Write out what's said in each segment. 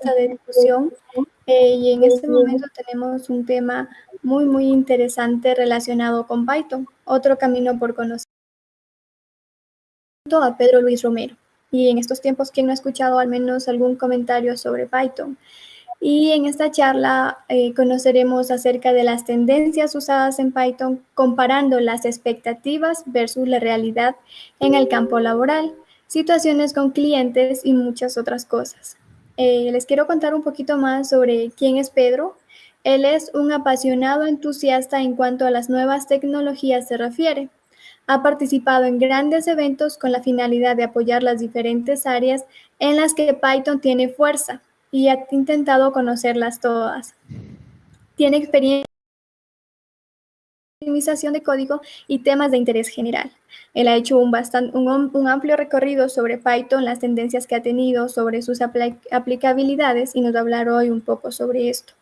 de discusión eh, y en este momento tenemos un tema muy, muy interesante relacionado con Python, otro camino por conocer a Pedro Luis Romero. Y en estos tiempos, ¿quién no ha escuchado al menos algún comentario sobre Python? Y en esta charla eh, conoceremos acerca de las tendencias usadas en Python comparando las expectativas versus la realidad en el campo laboral, situaciones con clientes y muchas otras cosas. Eh, les quiero contar un poquito más sobre quién es Pedro. Él es un apasionado entusiasta en cuanto a las nuevas tecnologías se refiere. Ha participado en grandes eventos con la finalidad de apoyar las diferentes áreas en las que Python tiene fuerza y ha intentado conocerlas todas. Tiene experiencia en optimización de código y temas de interés general. Él ha hecho un, un, amplio recorrido sobre Python, las tendencias que ha tenido, sobre sus aplicabilidades y nos va a hablar hoy un poco sobre esto.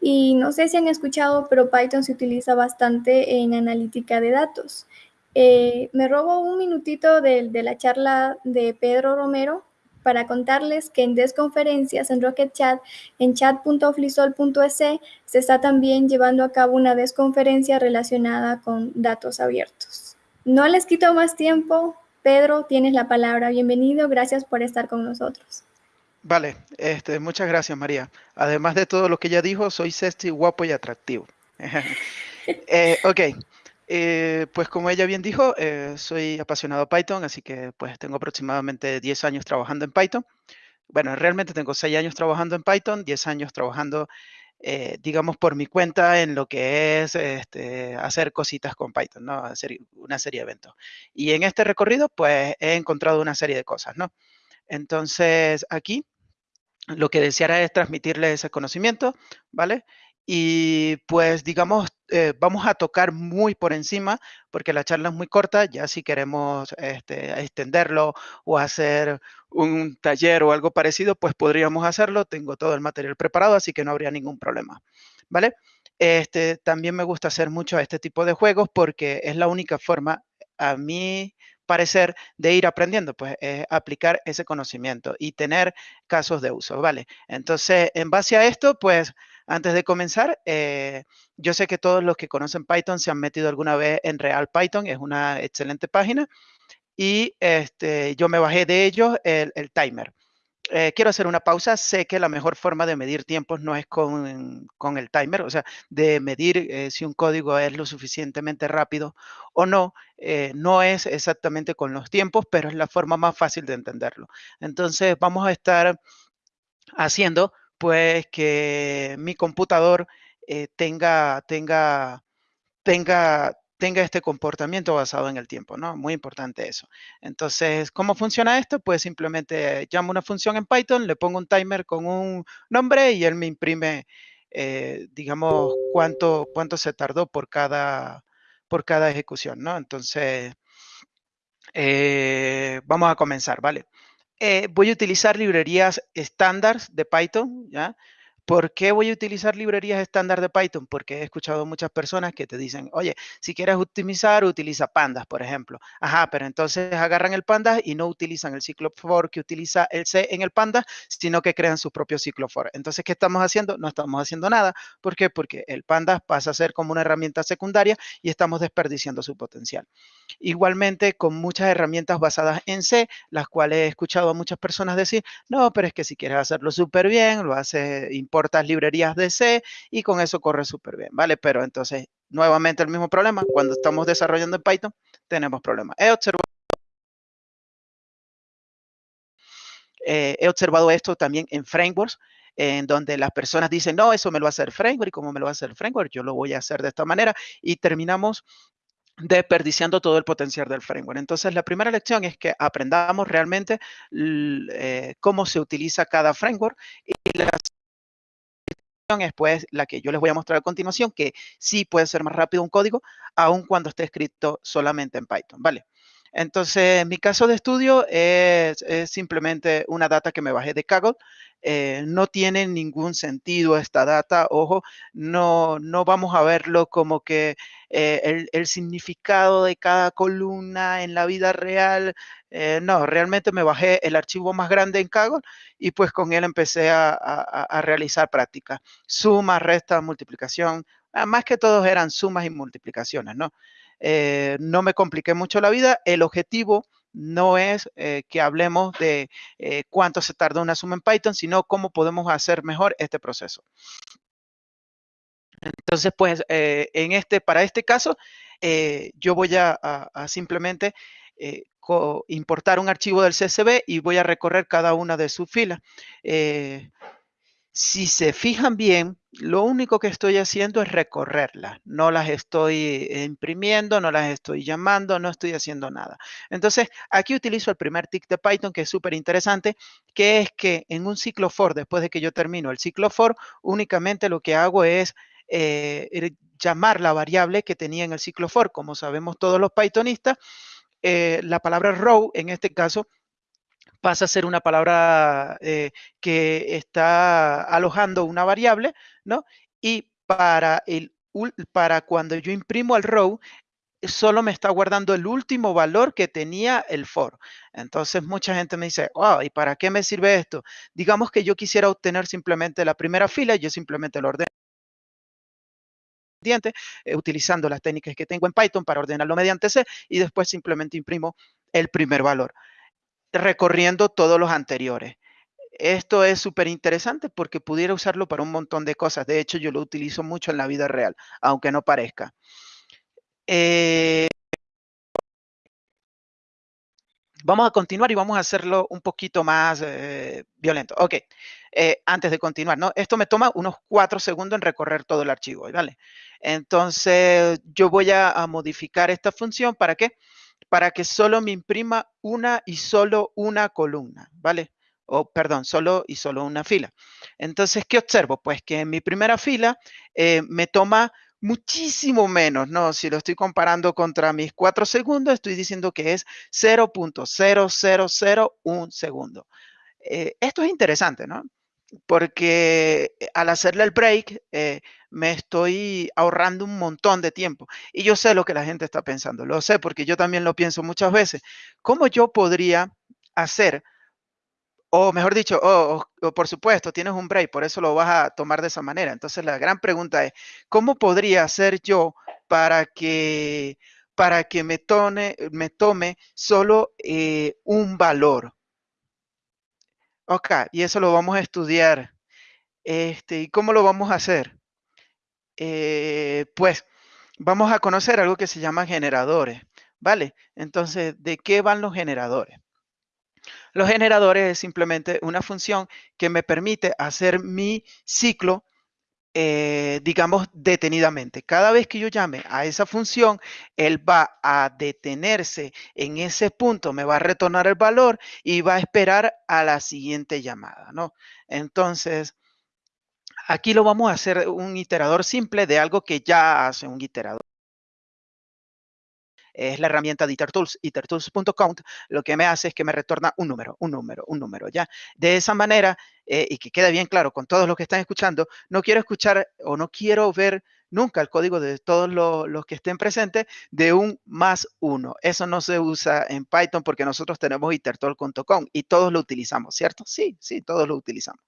Y no sé si han escuchado, pero Python se utiliza bastante en analítica de datos. Eh, me robo un minutito de, de la charla de Pedro Romero para contarles que en desconferencias en Rocket Chat, en chat.oflisol.es, se está también llevando a cabo una desconferencia relacionada con datos abiertos. No les quito más tiempo. Pedro, tienes la palabra. Bienvenido. Gracias por estar con nosotros. Vale, este, muchas gracias, María. Además de todo lo que ya dijo, soy sexy, guapo y atractivo. eh, ok, eh, pues como ella bien dijo, eh, soy apasionado de Python, así que pues tengo aproximadamente 10 años trabajando en Python. Bueno, realmente tengo 6 años trabajando en Python, 10 años trabajando, eh, digamos, por mi cuenta en lo que es este, hacer cositas con Python, ¿no? Hacer una serie de eventos. Y en este recorrido, pues he encontrado una serie de cosas, ¿no? Entonces, aquí lo que deseara es transmitirle ese conocimiento, ¿vale? Y pues digamos, eh, vamos a tocar muy por encima, porque la charla es muy corta, ya si queremos este, extenderlo o hacer un taller o algo parecido, pues podríamos hacerlo. Tengo todo el material preparado, así que no habría ningún problema. ¿Vale? Este, también me gusta hacer mucho este tipo de juegos porque es la única forma, a mi parecer, de ir aprendiendo, pues aplicar ese conocimiento y tener casos de uso, ¿vale? Entonces, en base a esto, pues antes de comenzar, eh, yo sé que todos los que conocen Python se han metido alguna vez en Real Python, es una excelente página, y este, yo me bajé de ellos el, timer. Eh, quiero hacer una pausa. Sé que la mejor forma de medir tiempos no es con, el timer, o sea, de medir eh, si un código es lo suficientemente rápido o no, no es exactamente con los tiempos, pero es la forma más fácil de entenderlo. Entonces, vamos a estar haciendo pues que mi computador eh, tenga, tenga, tenga, tenga este comportamiento basado en el tiempo, ¿no? Muy importante eso. Entonces, ¿cómo funciona esto? Pues simplemente llamo una función en Python, le pongo un timer con un nombre y él me imprime, eh, digamos, cuánto, cuánto se tardó por cada, por cada ejecución, ¿no? Entonces, eh, vamos a comenzar, ¿vale? Eh, voy a utilizar librerías estándar de Python, ¿ya? ¿Por qué voy a utilizar librerías estándar de Python? Porque he escuchado muchas personas que te dicen, oye, si quieres optimizar, utiliza pandas, por ejemplo. Ajá, pero entonces agarran el pandas y no utilizan el ciclo for que utiliza el C en el pandas, sino que crean su propio ciclo for. Entonces, ¿qué estamos haciendo? No estamos haciendo nada. ¿Por qué? Porque el pandas pasa a ser como una herramienta secundaria y estamos desperdiciando su potencial. Igualmente, con muchas herramientas basadas en C, las cuales he escuchado a muchas personas decir, no, pero es que si quieres hacerlo súper bien, lo hace importante importas librerías de C y con eso corre súper bien, ¿vale? Pero entonces, nuevamente el mismo problema, cuando estamos desarrollando en Python, tenemos problemas. He observado, eh, he observado esto también en frameworks, en donde las personas dicen, no, eso me lo va a hacer framework, y como me lo va a hacer framework, yo lo voy a hacer de esta manera, y terminamos desperdiciando todo el potencial del framework. Entonces, la primera lección es que aprendamos realmente eh, cómo se utiliza cada framework y las es pues la que yo les voy a mostrar a continuación, que sí puede ser más rápido un código, aun cuando esté escrito solamente en Python, ¿vale? Entonces, mi caso de estudio es, simplemente una data que me bajé de Kaggle. Eh, no tiene ningún sentido esta data, ojo, no, no vamos a verlo como que eh, el, significado de cada columna en la vida real. Eh, no, realmente me bajé el archivo más grande en Kaggle y pues con él empecé a, a realizar prácticas. Suma, resta, multiplicación, ah, más que todos eran sumas y multiplicaciones, ¿no? Eh, no me compliqué mucho la vida. El objetivo no es eh, que hablemos de eh, cuánto se tarda una suma en Python, sino cómo podemos hacer mejor este proceso. Entonces, pues, en este, para este caso, yo voy a, simplemente importar un archivo del CSV y voy a recorrer cada una de sus filas. Si se fijan bien, lo único que estoy haciendo es recorrerlas. No las estoy imprimiendo, no las estoy llamando, no estoy haciendo nada. Entonces, aquí utilizo el primer tick de Python, que es súper interesante, que es que en un ciclo for, después de que yo termino el ciclo for, únicamente lo que hago es eh, llamar la variable que tenía en el ciclo for. Como sabemos todos los Pythonistas, eh, la palabra row, en este caso, pasa a ser una palabra eh, que está alojando una variable, ¿no? Y para, el, para cuando yo imprimo el row, solo me está guardando el último valor que tenía el for. Entonces mucha gente me dice, wow, ¿y para qué me sirve esto? Digamos que yo quisiera obtener simplemente la primera fila, yo simplemente lo ordeno eh, utilizando las técnicas que tengo en Python para ordenarlo mediante C y después simplemente imprimo el primer valor recorriendo todos los anteriores. Esto es súper interesante porque pudiera usarlo para un montón de cosas. De hecho, yo lo utilizo mucho en la vida real, aunque no parezca. Eh, vamos a continuar y vamos a hacerlo un poquito más eh, violento. Ok, eh, antes de continuar, ¿no? Esto me toma unos cuatro segundos en recorrer todo el archivo, ¿vale? Entonces, yo voy a, a modificar esta función, ¿para qué? Para que solo me imprima una y solo una columna, ¿vale? O, perdón, solo y solo una fila. Entonces, ¿qué observo? Pues que en mi primera fila eh, me toma muchísimo menos, ¿no? Si lo estoy comparando contra mis cuatro segundos, estoy diciendo que es 0.0001 segundo. Eh, esto es interesante, ¿no? Porque eh, al hacerle el break eh, me estoy ahorrando un montón de tiempo. Y yo sé lo que la gente está pensando, lo sé porque yo también lo pienso muchas veces. ¿Cómo yo podría hacer, o mejor dicho, oh, por supuesto, tienes un break, por eso lo vas a tomar de esa manera. Entonces la gran pregunta es, ¿cómo podría hacer yo para que, para que me, tome, me tome solo eh, un valor? Ok, y eso lo vamos a estudiar. Este, ¿Y cómo lo vamos a hacer? Eh, pues vamos a conocer algo que se llama generadores, ¿vale? Entonces, ¿de qué van los generadores? Los generadores es simplemente una función que me permite hacer mi ciclo eh, digamos, detenidamente. Cada vez que yo llame a esa función, él va a detenerse en ese punto, me va a retornar el valor y va a esperar a la siguiente llamada, ¿no? Entonces, aquí lo vamos a hacer un iterador simple de algo que ya hace un iterador es la herramienta de IterTools, lo que me hace es que me retorna un número, un número, un número, ¿ya? De esa manera, eh, y que quede bien claro con todos los que están escuchando, no quiero escuchar o no quiero ver nunca el código de todos los, que estén presentes de un más uno. Eso no se usa en Python porque nosotros tenemos itertool.com y todos lo utilizamos, ¿cierto? Sí, sí, todos lo utilizamos.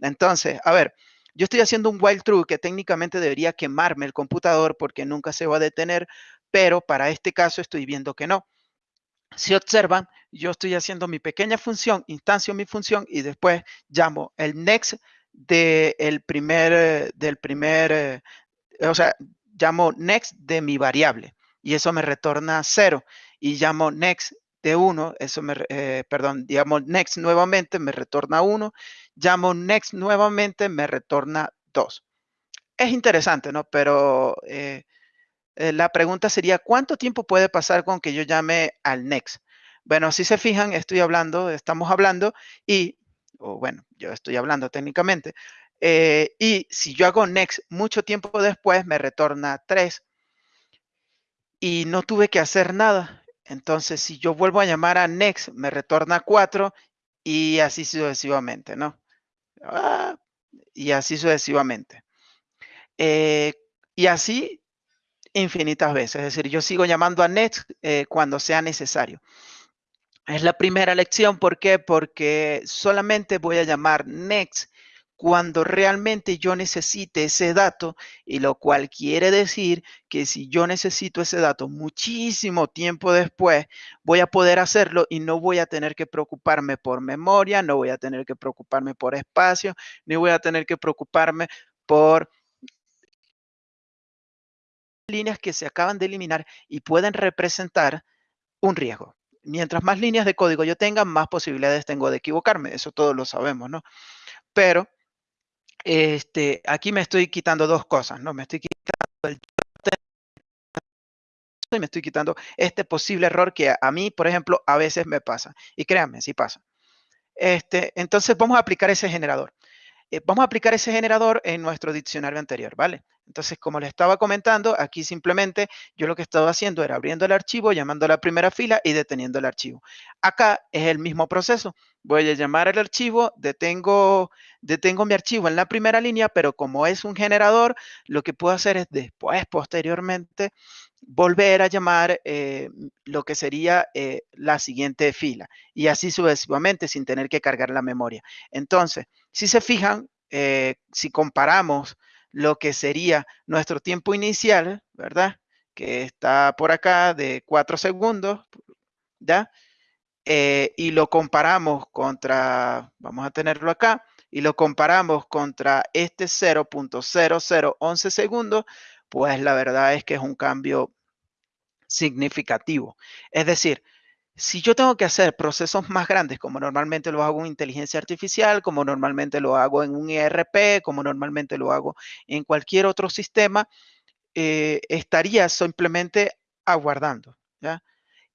Entonces, a ver, yo estoy haciendo un while true que técnicamente debería quemarme el computador porque nunca se va a detener, pero para este caso estoy viendo que no. Si observan, yo estoy haciendo mi pequeña función, instancio mi función y después llamo el next del primer, del primer, eh, o sea, llamo next de mi variable y eso me retorna cero y llamo next de 1, eso me, eh, perdón, llamo next nuevamente, me retorna 1, llamo next nuevamente, me retorna 2. Es interesante, ¿no? Pero eh, eh, la pregunta sería, ¿cuánto tiempo puede pasar con que yo llame al next? Bueno, si se fijan, estoy hablando, estamos hablando y, o bueno, yo estoy hablando técnicamente, eh, y si yo hago next mucho tiempo después, me retorna 3 y no tuve que hacer nada. Entonces, si yo vuelvo a llamar a next, me retorna 4 y así sucesivamente, ¿no? Ah, y así sucesivamente. Eh, y así infinitas veces. Es decir, yo sigo llamando a next eh, cuando sea necesario. Es la primera lección. ¿Por qué? Porque solamente voy a llamar next cuando realmente yo necesite ese dato, y lo cual quiere decir que si yo necesito ese dato muchísimo tiempo después, voy a poder hacerlo y no voy a tener que preocuparme por memoria, no voy a tener que preocuparme por espacio, ni voy a tener que preocuparme por líneas que se acaban de eliminar y pueden representar un riesgo. Mientras más líneas de código yo tenga, más posibilidades tengo de equivocarme. Eso todos lo sabemos, ¿no? Pero este, aquí me estoy quitando dos cosas, ¿no? Me estoy quitando el y me estoy quitando este posible error que a mí, por ejemplo, a veces me pasa. Y créanme, sí pasa. Este, entonces vamos a aplicar ese generador. Eh, vamos a aplicar ese generador en nuestro diccionario anterior, ¿vale? Entonces, como les estaba comentando, aquí simplemente yo lo que estaba haciendo era abriendo el archivo, llamando a la primera fila y deteniendo el archivo. Acá es el mismo proceso. Voy a llamar al archivo, detengo, detengo mi archivo en la primera línea, pero como es un generador, lo que puedo hacer es después, posteriormente, volver a llamar eh, lo que sería eh, la siguiente fila y así sucesivamente sin tener que cargar la memoria. Entonces, si se fijan, eh, si comparamos lo que sería nuestro tiempo inicial, ¿verdad? Que está por acá de 4 segundos, ¿ya? Eh, y lo comparamos contra, vamos a tenerlo acá, y lo comparamos contra este 0.0011 segundos, pues la verdad es que es un cambio significativo. Es decir, si yo tengo que hacer procesos más grandes, como normalmente lo hago en inteligencia artificial, como normalmente lo hago en un ERP, como normalmente lo hago en cualquier otro sistema, eh, estaría simplemente aguardando.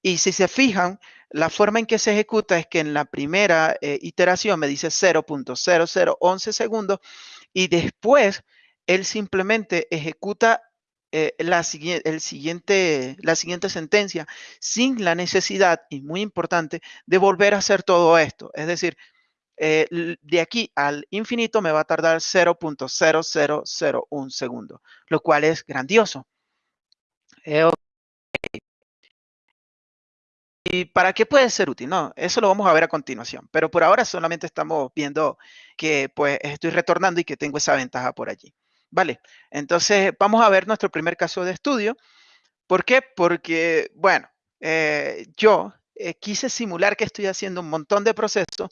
Y si se fijan, la forma en que se ejecuta es que en la primera eh, iteración me dice 0.0011 segundos y después él simplemente ejecuta eh, la, siguiente, la siguiente sentencia sin la necesidad, y muy importante, de volver a hacer todo esto. Es decir, eh, de aquí al infinito me va a tardar 0.0001 segundo, lo cual es grandioso. Eh, ¿Y para qué puede ser útil? No, eso lo vamos a ver a continuación. Pero por ahora solamente estamos viendo que pues estoy retornando y que tengo esa ventaja por allí. Vale, entonces vamos a ver nuestro primer caso de estudio. ¿Por qué? Porque, bueno, eh, yo eh, quise simular que estoy haciendo un montón de procesos.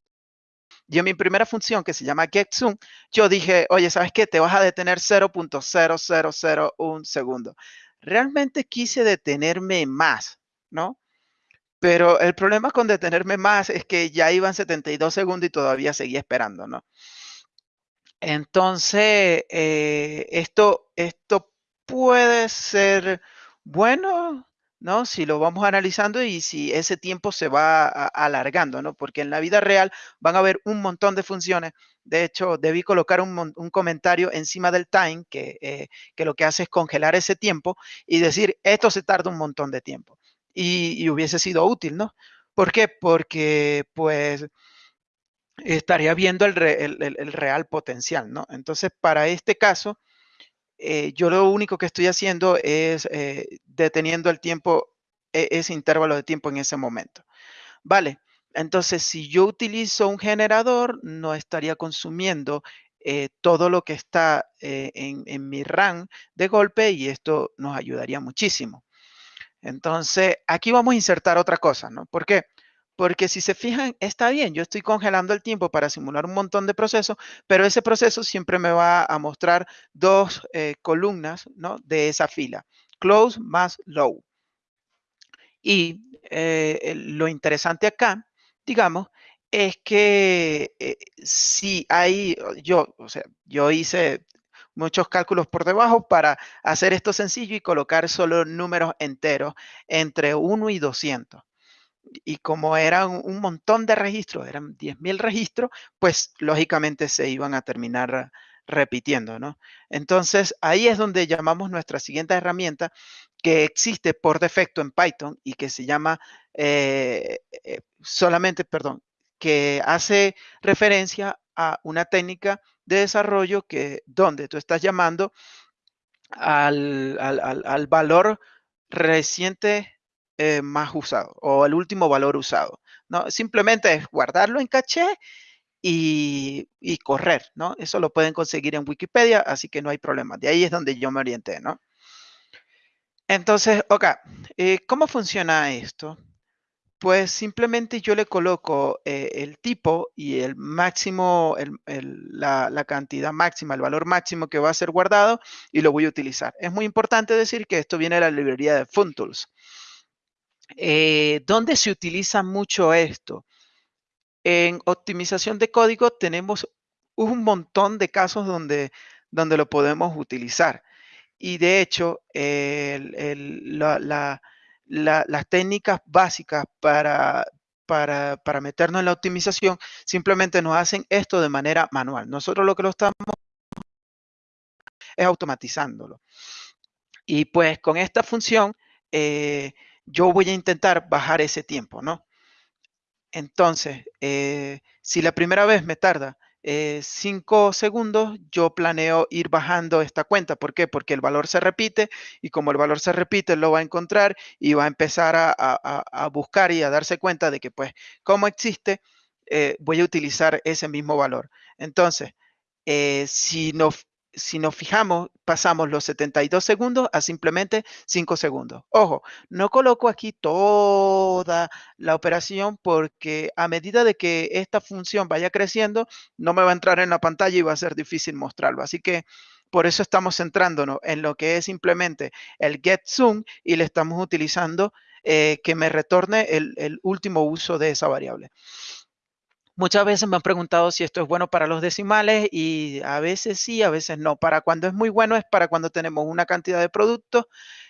Y en mi primera función, que se llama getZoom, yo dije, oye, ¿sabes qué? Te vas a detener 0.0001 segundo. Realmente quise detenerme más, ¿no? Pero el problema con detenerme más es que ya iban 72 segundos y todavía seguía esperando, ¿no? Entonces, eh, esto, esto puede ser bueno, ¿no? Si lo vamos analizando y si ese tiempo se va alargando, ¿no? Porque en la vida real van a haber un montón de funciones. De hecho, debí colocar un, comentario encima del time que, eh, que, lo que hace es congelar ese tiempo y decir, esto se tarda un montón de tiempo. Y, y hubiese sido útil, ¿no? ¿Por qué? Porque, pues, estaría viendo el, real potencial, ¿no? Entonces, para este caso, eh, yo lo único que estoy haciendo es eh, deteniendo el tiempo, e, ese intervalo de tiempo en ese momento. Vale, entonces si yo utilizo un generador, no estaría consumiendo eh, todo lo que está en, mi RAM de golpe y esto nos ayudaría muchísimo. Entonces, aquí vamos a insertar otra cosa, ¿no? ¿Por qué? Porque si se fijan, está bien, yo estoy congelando el tiempo para simular un montón de procesos, pero ese proceso siempre me va a mostrar dos eh, columnas de esa fila, close más low. Y eh, lo interesante acá, digamos, es que eh, si hay, yo, o sea, yo hice muchos cálculos por debajo para hacer esto sencillo y colocar solo números enteros entre 1 y 200 y como eran un montón de registros, eran 10.000 registros, pues lógicamente se iban a terminar repitiendo, ¿no? Entonces, ahí es donde llamamos nuestra siguiente herramienta que existe por defecto en Python y que se llama eh, eh, solamente, perdón, que hace referencia a una técnica de desarrollo que donde tú estás llamando al, al, valor reciente eh, más usado o el último valor usado. ¿no? Simplemente es guardarlo en caché y, correr, ¿no? Eso lo pueden conseguir en Wikipedia, así que no hay problema. De ahí es donde yo me orienté, ¿no? Entonces, ok, eh, ¿cómo funciona esto? Pues simplemente yo le coloco eh, el tipo y el máximo, la, cantidad máxima, el valor máximo que va a ser guardado y lo voy a utilizar. Es muy importante decir que esto viene de la librería de FunTools. Eh, ¿Dónde se utiliza mucho esto? En optimización de código tenemos un montón de casos donde, donde lo podemos utilizar. Y de hecho, las técnicas básicas para, para, para, meternos en la optimización simplemente nos hacen esto de manera manual. Nosotros lo que lo estamos es automatizándolo. Y pues con esta función, eh, yo voy a intentar bajar ese tiempo, ¿no? Entonces, eh, si la primera vez me tarda 5 eh, segundos, yo planeo ir bajando esta cuenta. ¿Por qué? Porque el valor se repite y como el valor se repite, lo va a encontrar y va a empezar a, buscar y a darse cuenta de que, pues, como existe, eh, voy a utilizar ese mismo valor. Entonces, si no si nos fijamos, pasamos los 72 segundos a simplemente 5 segundos. Ojo, no coloco aquí toda la operación porque a medida de que esta función vaya creciendo, no me va a entrar en la pantalla y va a ser difícil mostrarlo. Así que por eso estamos centrándonos en lo que es simplemente el get zoom y le estamos utilizando eh, que me retorne el último uso de esa variable. Muchas veces me han preguntado si esto es bueno para los decimales y a veces sí, a veces no. Para cuando es muy bueno es para cuando tenemos una cantidad de productos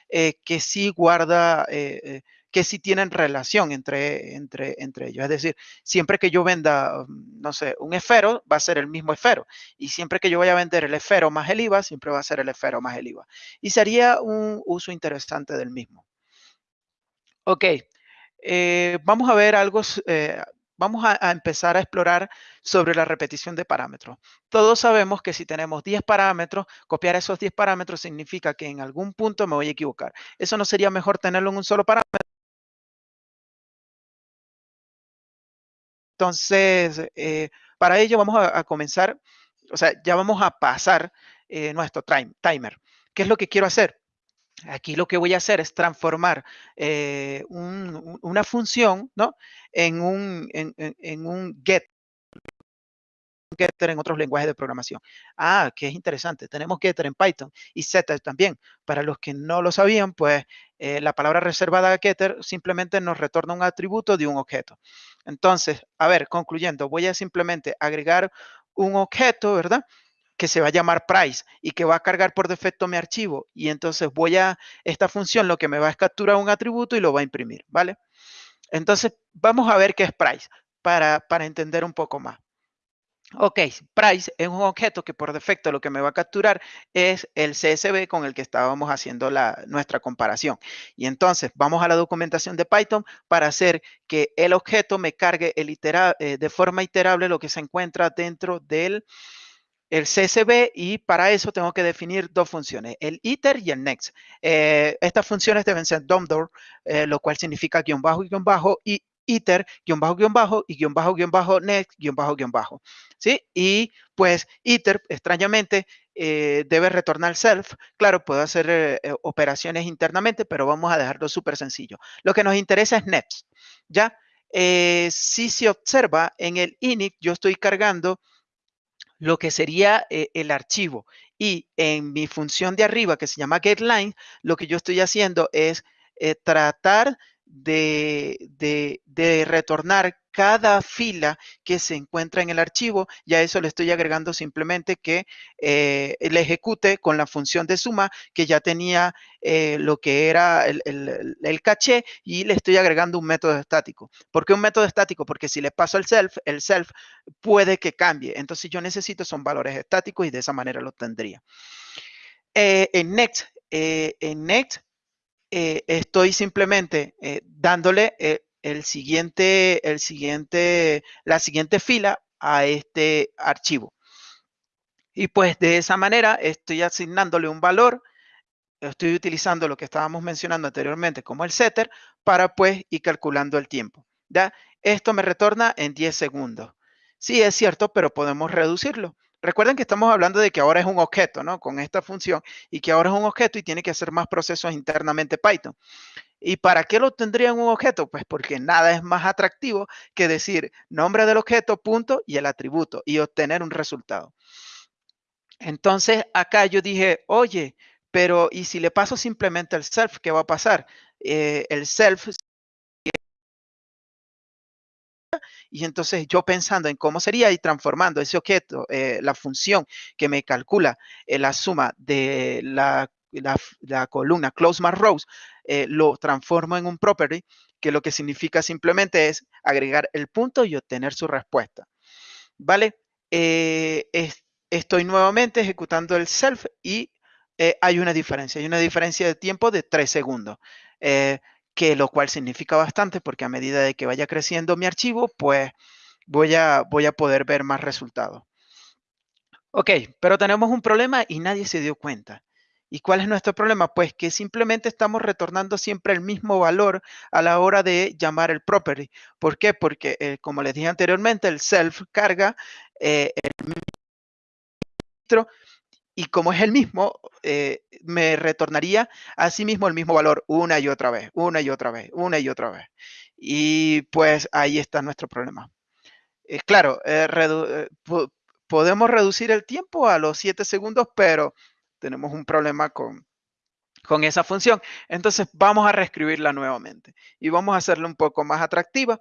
eh, que sí guarda, eh, eh, que sí tienen relación entre, entre, entre ellos. Es decir, siempre que yo venda, mm, no sé, un esfero, va a ser el mismo esfero. Y siempre que yo vaya a vender el esfero más el IVA, siempre va a ser el esfero más el IVA. Y sería un uso interesante del mismo. Ok, vamos a ver algo vamos a, empezar a explorar sobre la repetición de parámetros. Todos sabemos que si tenemos 10 parámetros, copiar esos 10 parámetros significa que en algún punto me voy a equivocar. ¿Eso no sería mejor tenerlo en un solo parámetro? Entonces, eh, para ello vamos a, comenzar, o sea, ya vamos a pasar eh, nuestro timer. ¿Qué es lo que quiero hacer? Aquí lo que voy a hacer es transformar eh, una función ¿no? en, un, un get getter en otros lenguajes de programación. Ah, que es interesante. Tenemos getter en Python y setter también. Para los que no lo sabían, pues eh, la palabra reservada getter simplemente nos retorna un atributo de un objeto. Entonces, a ver, concluyendo, voy a simplemente agregar un objeto, ¿verdad? Que se va a llamar price y que va a cargar por defecto mi archivo. Y entonces voy a, esta función lo que me va a capturar un atributo y lo va a imprimir, ¿vale? Entonces, vamos a ver qué es price para, para entender un poco más. Ok, price es un objeto que por defecto lo que me va a capturar es el CSV con el que estábamos haciendo la, nuestra comparación. Y entonces vamos a la documentación de Python para hacer que el objeto me cargue el eh, de forma iterable lo que se encuentra dentro del, el CSV y para eso tengo que definir dos funciones, el iter y el next. Eh, estas funciones deben ser DOMDOR, eh, lo cual significa guion bajo, guion bajo y iter, guion bajo, guion bajo y guion bajo, guion bajo, next, guion bajo, guion bajo. ¿Sí? Y pues iter, extrañamente, eh, debe retornar self. Claro, puedo hacer operaciones internamente, pero vamos a dejarlo súper sencillo. Lo que nos interesa es next. ¿Ya? si se observa en el init, yo estoy cargando lo que sería eh, el archivo. Y en mi función de arriba, que se llama getLine, lo que yo estoy haciendo es eh, tratar de, retornar cada fila que se encuentra en el archivo, ya eso le estoy agregando simplemente que eh, le ejecute con la función de suma que ya tenía eh, lo que era el, el, caché y le estoy agregando un método estático. ¿Por qué un método estático? Porque si le paso el self, el self puede que cambie. Entonces yo necesito son valores estáticos y de esa manera lo tendría. Eh, en Next, en Next estoy simplemente dándole el siguiente, el siguiente, la siguiente fila a este archivo. Y pues de esa manera estoy asignándole un valor, estoy utilizando lo que estábamos mencionando anteriormente como el setter para pues ir calculando el tiempo. ¿ya? Esto me retorna en 10 segundos. Sí, es cierto, pero podemos reducirlo. Recuerden que estamos hablando de que ahora es un objeto, ¿no? Con esta función y que ahora es un objeto y tiene que hacer más procesos internamente Python. ¿Y para qué lo tendría en un objeto? Pues porque nada es más atractivo que decir nombre del objeto, punto, y el atributo, y obtener un resultado. Entonces, acá yo dije, oye, pero ¿y si le paso simplemente el self, qué va a pasar? Eh, el self y entonces yo pensando en cómo sería y transformando ese objeto, eh, la función que me calcula eh, la suma de la columna close más rows, eh, lo transformo en un property, que lo que significa simplemente es agregar el punto y obtener su respuesta. ¿Vale? Estoy nuevamente ejecutando el self y hay una diferencia. Hay una diferencia de tiempo de 3 segundos, que lo cual significa bastante porque a medida de que vaya creciendo mi archivo, pues voy a, voy a poder ver más resultados. Ok, pero tenemos un problema y nadie se dio cuenta. ¿Y cuál es nuestro problema? Pues que simplemente estamos retornando siempre el mismo valor a la hora de llamar el property. ¿Por qué? Porque, eh, como les dije anteriormente, el self carga eh, el registro y como es el mismo, eh, me retornaría a sí mismo el mismo valor una y otra vez, una y otra vez, una y otra vez. Y pues ahí está nuestro problema. claro, podemos reducir el tiempo a los 7 segundos, pero tenemos un problema con, con esa función. Entonces vamos a reescribirla nuevamente y vamos a hacerla un poco más atractiva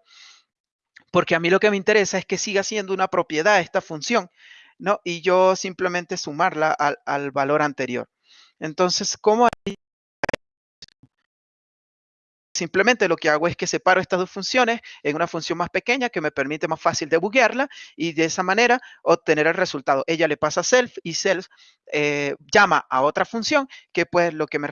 porque a mí lo que me interesa es que siga siendo una propiedad esta función, ¿no? Y yo simplemente sumarla al, al valor anterior. Entonces, ¿cómo Simplemente lo que hago es que separo estas dos funciones en una función más pequeña que me permite más fácil debuguearla y de esa manera obtener el resultado. Ella le pasa self y self eh, llama a otra función que pues lo que me,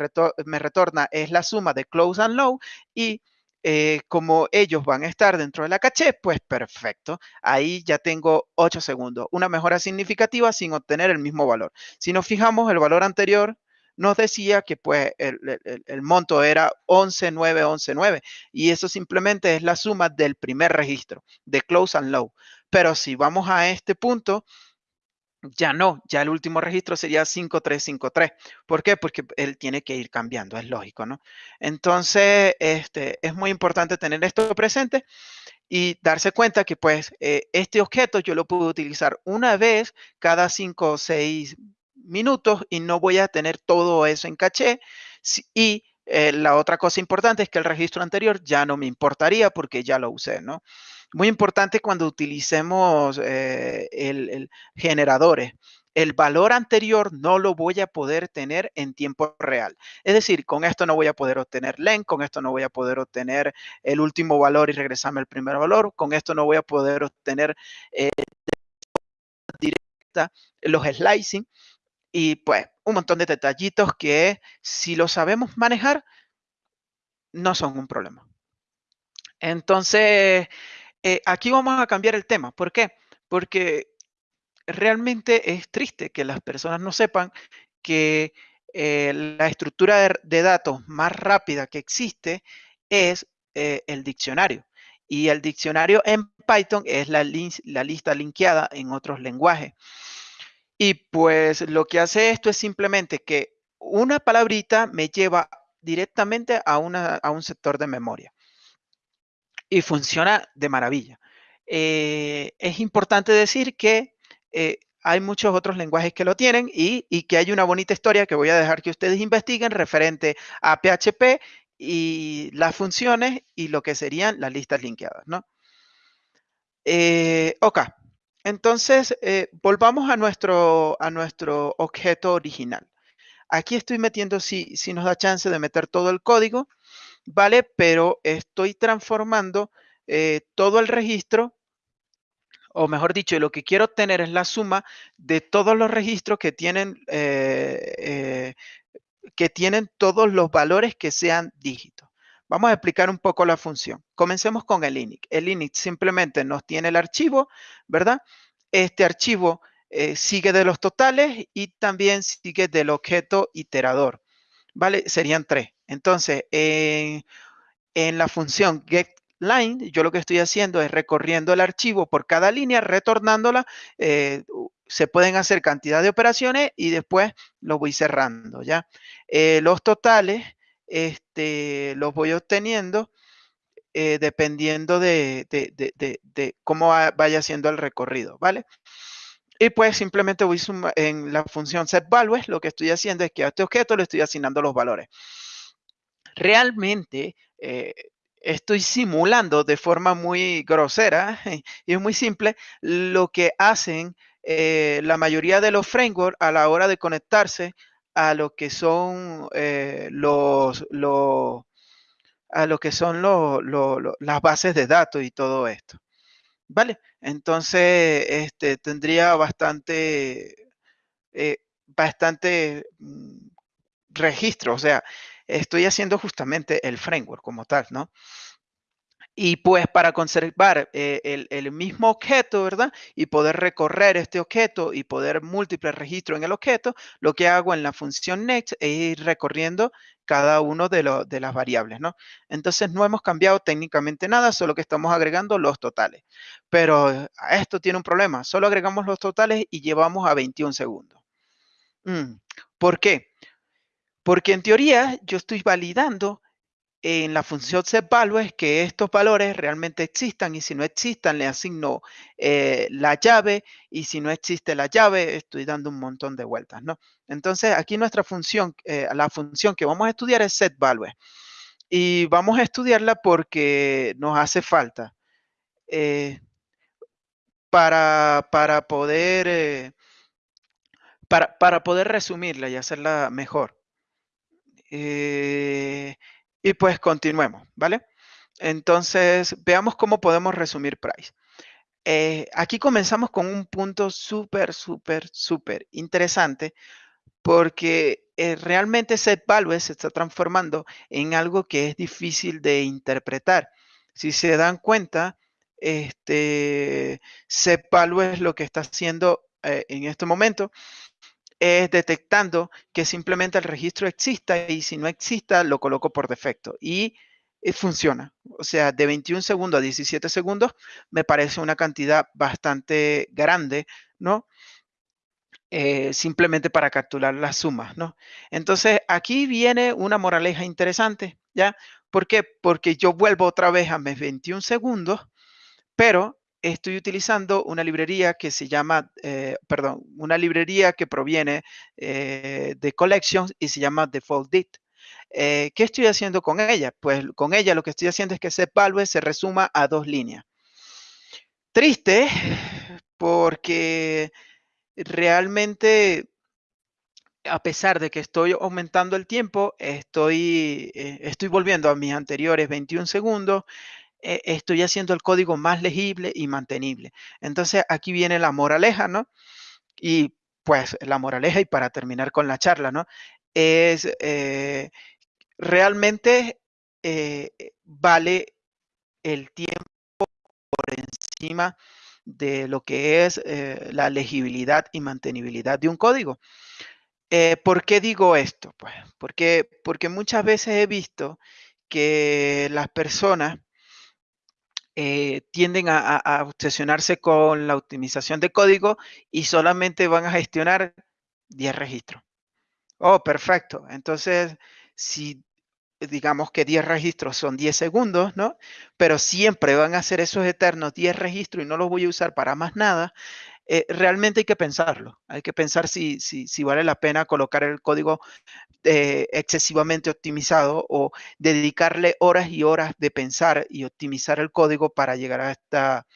me, retorna es la suma de close and low y eh, como ellos van a estar dentro de la caché, pues perfecto. Ahí ya tengo 8 segundos. Una mejora significativa sin obtener el mismo valor. Si nos fijamos, el valor anterior nos decía que pues el, monto era 11,9, y eso simplemente es la suma del primer registro de close and low. Pero si vamos a este punto, ya no, ya el último registro sería 5353. ¿Por qué? Porque él tiene que ir cambiando, es lógico, ¿no? Entonces, este, es muy importante tener esto presente y darse cuenta que pues eh, este objeto yo lo puedo utilizar una vez cada 5 o 6 minutos y no voy a tener todo eso en caché. Y eh, la otra cosa importante es que el registro anterior ya no me importaría porque ya lo usé, ¿no? Muy importante cuando utilicemos eh, el, generadores. El valor anterior no lo voy a poder tener en tiempo real. Es decir, con esto no voy a poder obtener len, con esto no voy a poder obtener el último valor y regresarme al primer valor, con esto no voy a poder obtener eh, directa los slicing y pues un montón de detallitos que si lo sabemos manejar, no son un problema. Entonces, eh, aquí vamos a cambiar el tema. ¿Por qué? Porque realmente es triste que las personas no sepan que eh, la estructura de, datos más rápida que existe es eh, el diccionario. Y el diccionario en Python es la, lista linkeada en otros lenguajes. Y pues lo que hace esto es simplemente que una palabrita me lleva directamente a, un sector de memoria. Y funciona de maravilla. Eh, es importante decir que eh, hay muchos otros lenguajes que lo tienen y, y, que hay una bonita historia que voy a dejar que ustedes investiguen referente a PHP y las funciones y lo que serían las listas linkeadas, ¿no? Eh, ok, entonces volvamos a nuestro, a nuestro objeto original. Aquí estoy metiendo, si, si nos da chance de meter todo el código, ¿vale? Pero estoy transformando eh, todo el registro, o mejor dicho, lo que quiero obtener es la suma de todos los registros que tienen, que tienen todos los valores que sean dígitos. Vamos a explicar un poco la función. Comencemos con el init. El init simplemente nos tiene el archivo, ¿verdad? Este archivo eh, sigue de los totales y también sigue del objeto iterador, ¿vale? Serían tres. Entonces, en la función getLine, yo lo que estoy haciendo es recorriendo el archivo por cada línea, retornándola. Eh, se pueden hacer cantidad de operaciones y después lo voy cerrando, ¿ya? Eh, los totales este, los voy obteniendo eh, dependiendo de, cómo vaya siendo el recorrido, ¿vale? Y pues simplemente voy en la función setValues, lo que estoy haciendo es que a este objeto le estoy asignando los valores. Realmente eh, estoy simulando de forma muy grosera y es muy simple lo que hacen eh, la mayoría de los frameworks a la hora de conectarse a lo que son eh, los, a lo que son las bases de datos y todo esto. ¿Vale? Entonces, este, tendría bastante, bastante mm, registro. O sea, estoy haciendo justamente el framework como tal, ¿no? Y pues para conservar eh, el, mismo objeto, ¿verdad? Y poder recorrer este objeto y poder múltiples registros en el objeto, lo que hago en la función next es ir recorriendo cada uno de, de las variables, ¿no? Entonces no hemos cambiado técnicamente nada, solo que estamos agregando los totales. Pero esto tiene un problema, solo agregamos los totales y llevamos a 21 segundos. Mm, ¿Por qué? Porque en teoría yo estoy validando en la función setValue que estos valores realmente existan y si no existan le asigno eh, la llave y si no existe la llave estoy dando un montón de vueltas, ¿no? Entonces aquí nuestra función, eh, la función que vamos a estudiar es setValue y vamos a estudiarla porque nos hace falta eh, para, para, poder para, para, poder resumirla y hacerla mejor. Y pues continuemos, ¿vale? Entonces, veamos cómo podemos resumir Price. Eh, aquí comenzamos con un punto súper, súper, súper interesante porque eh, realmente set value se está transformando en algo que es difícil de interpretar. Si se dan cuenta, este, set value es lo que está haciendo eh, en este momento es detectando que simplemente el registro exista y si no exista, lo coloco por defecto. Y eh, funciona. O sea, de 21 segundos a 17 segundos me parece una cantidad bastante grande, ¿no? Eh, simplemente para capturar las sumas, ¿no? Entonces, aquí viene una moraleja interesante, ¿ya? ¿Por qué? Porque yo vuelvo otra vez a mis 21 segundos, pero estoy utilizando una librería que se llama, eh, perdón, una librería que proviene eh, de Collections y se llama Default Dit. Eh, ¿Qué estoy haciendo con ella? Pues con ella lo que estoy haciendo es que value se resuma a dos líneas. Triste porque realmente a pesar de que estoy aumentando el tiempo, estoy, estoy volviendo a mis anteriores 21 segundos, eh, estoy haciendo el código más legible y mantenible. Entonces aquí viene la moraleja, ¿no? Y pues la moraleja y para terminar con la charla, ¿no? Es eh, realmente eh, vale el tiempo por encima de lo que es la legibilidad y mantenibilidad de un código. ¿Por qué digo esto? Pues porque, porque muchas veces he visto que las personas eh, tienden a, obsesionarse con la optimización de código y solamente van a gestionar 10 registros. Oh, perfecto. Entonces, si digamos que 10 registros son 10 segundos, ¿no? Pero siempre van a ser esos eternos 10 registros y no los voy a usar para más nada. Eh, realmente hay que pensarlo. Hay que pensar si, si, si vale la pena colocar el código eh, excesivamente optimizado o dedicarle horas y horas de pensar y optimizar el código para llegar a esta,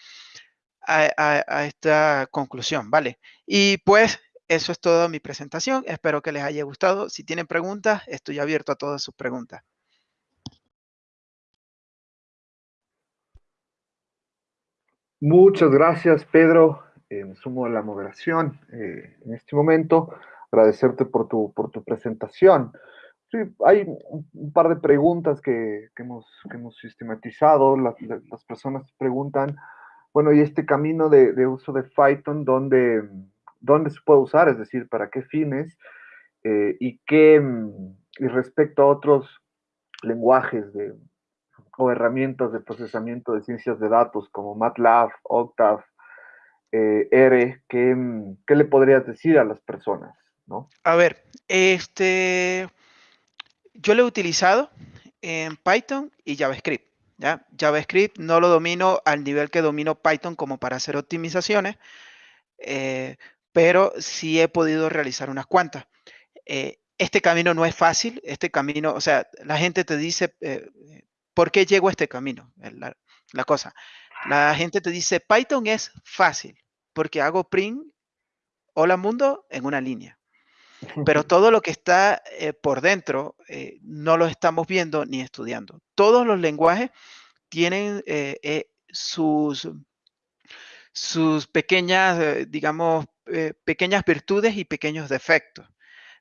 a, esta conclusión, ¿vale? Y pues eso es todo mi presentación. Espero que les haya gustado. Si tienen preguntas, estoy abierto a todas sus preguntas. Muchas gracias, Pedro. Eh, me sumo a la moderación eh, en este momento. Agradecerte por tu, por tu presentación. Sí, hay un, par de preguntas que, que, hemos, que hemos, sistematizado. Las, las, personas preguntan, bueno, ¿y este camino de, de uso de Python, dónde, dónde, se puede usar? Es decir, ¿para qué fines? Eh, y, qué, y respecto a otros lenguajes de, o herramientas de procesamiento de ciencias de datos como MATLAB, Octave, eh, R, ¿qué, ¿qué, le podrías decir a las personas? ¿no? A ver, este, yo lo he utilizado en Python y JavaScript. ¿ya? JavaScript no lo domino al nivel que domino Python como para hacer optimizaciones, eh, pero sí he podido realizar unas cuantas. Eh, este camino no es fácil, este camino, o sea, la gente te dice, eh, ¿Por qué llego a este camino? La, la, cosa. La gente te dice, Python es fácil porque hago print, hola mundo, en una línea. Pero todo lo que está eh, por dentro eh, no lo estamos viendo ni estudiando. Todos los lenguajes tienen eh, sus, sus pequeñas, digamos, pequeñas virtudes y pequeños defectos.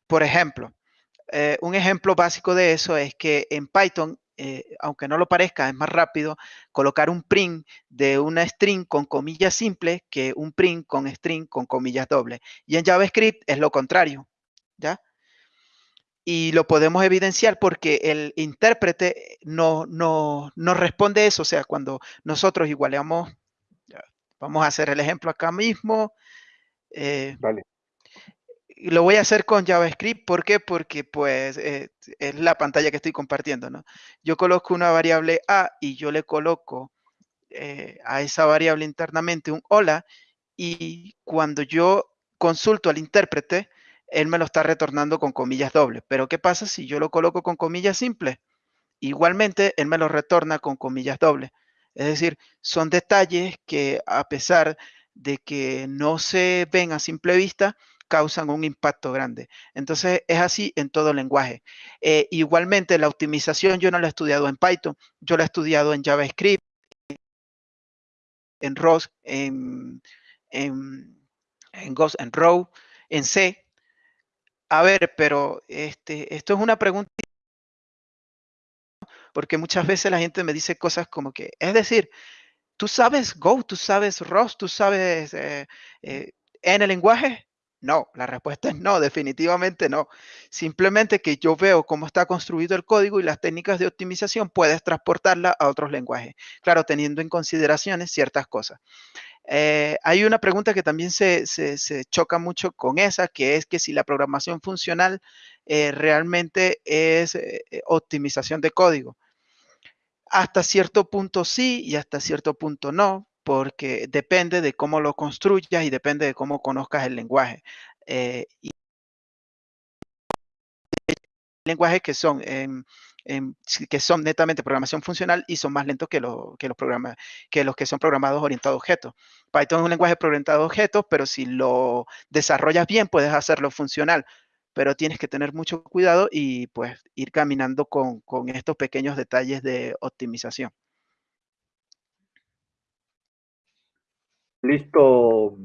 Por ejemplo, un ejemplo básico de eso es que en Python eh, aunque no lo parezca, es más rápido colocar un print de una string con comillas simples que un print con string con comillas dobles. Y en JavaScript es lo contrario, ¿ya? Y lo podemos evidenciar porque el intérprete no, no, no responde eso. O sea, cuando nosotros igualamos, vamos a hacer el ejemplo acá mismo. Eh, vale lo voy a hacer con JavaScript. ¿Por qué? Porque pues eh, es la pantalla que estoy compartiendo, ¿no? Yo coloco una variable A y yo le coloco eh, a esa variable internamente un hola y cuando yo consulto al intérprete, él me lo está retornando con comillas dobles. Pero ¿qué pasa si yo lo coloco con comillas simples? Igualmente, él me lo retorna con comillas dobles. Es decir, son detalles que a pesar de que no se ven a simple vista, causan un impacto grande. Entonces, es así en todo lenguaje. Eh, igualmente, la optimización yo no la he estudiado en Python, yo la he estudiado en JavaScript, en ROS, en, en, en Ghost, en Row, en C. A ver, pero este, esto es una pregunta porque muchas veces la gente me dice cosas como que, es decir, tú sabes Go, tú sabes ROS, tú sabes eh, eh, en el lenguaje, no, la respuesta es no, definitivamente no. Simplemente que yo veo cómo está construido el código y las técnicas de optimización puedes transportarla a otros lenguajes. Claro, teniendo en consideración ciertas cosas. Eh, hay una pregunta que también se, choca mucho con esa, que es que si la programación funcional eh, realmente es eh, optimización de código. Hasta cierto punto sí y hasta cierto punto no porque depende de cómo lo construyas y depende de cómo conozcas el lenguaje. Eh, y lenguajes que son, que son netamente programación funcional y son más lentos que, que, los que los que son programados orientados a objetos. Python es un lenguaje orientado a objetos, pero si lo desarrollas bien, puedes hacerlo funcional. Pero tienes que tener mucho cuidado y pues ir caminando con, con estos pequeños detalles de optimización. Listo,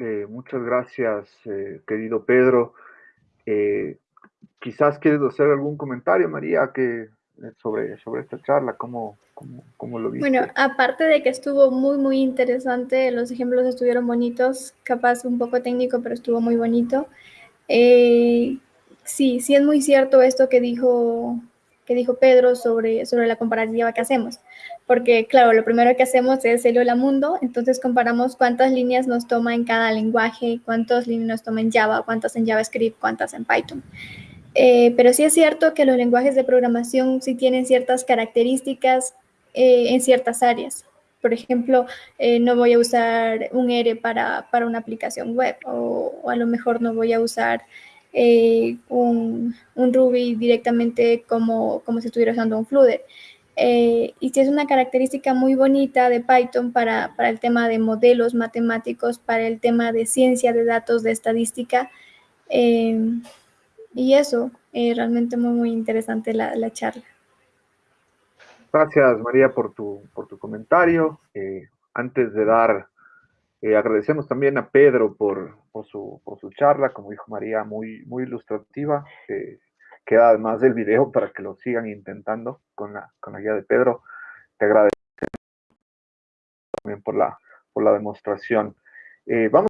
eh, muchas gracias, eh, querido Pedro. Eh, quizás quieres hacer algún comentario, María, que sobre, sobre esta charla, ¿cómo, cómo, lo viste? Bueno, aparte de que estuvo muy, muy interesante, los ejemplos estuvieron bonitos, capaz un poco técnico, pero estuvo muy bonito. sí, sí es muy cierto esto que dijo que dijo Pedro sobre, sobre la comparativa que hacemos. Porque, claro, lo primero que hacemos es el hola mundo, entonces comparamos cuántas líneas nos toma en cada lenguaje, cuántas líneas nos toma en Java, cuántas en JavaScript, cuántas en Python. Eh, pero sí es cierto que los lenguajes de programación sí tienen ciertas características eh, en ciertas áreas. Por ejemplo, eh, no voy a usar un R para, para una aplicación web o, o, a lo mejor no voy a usar eh, un, Ruby directamente como, como si estuviera usando un Flutter. Eh, y sí es una característica muy bonita de Python para, para, el tema de modelos matemáticos, para el tema de ciencia de datos, de estadística. Eh, y eso, realmente muy, muy interesante la, la, charla. Gracias, María, por tu, por tu comentario. Antes de dar, eh, agradecemos también a Pedro por, su, por, su, charla, como dijo María, muy, muy ilustrativa. queda además del video para que lo sigan intentando con la, guía de Pedro. Te agradecemos también por la, por la demostración. vamos